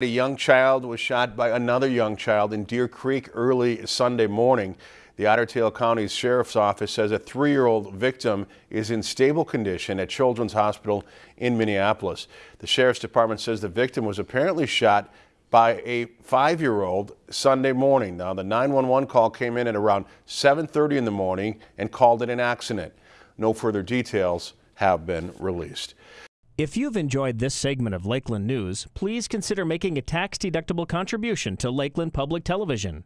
A young child was shot by another young child in Deer Creek early Sunday morning. The Otter Tail County Sheriff's Office says a three-year-old victim is in stable condition at Children's Hospital in Minneapolis. The Sheriff's Department says the victim was apparently shot by a five-year-old Sunday morning. Now, the 911 call came in at around 7.30 in the morning and called it an accident. No further details have been released. If you've enjoyed this segment of Lakeland News, please consider making a tax-deductible contribution to Lakeland Public Television.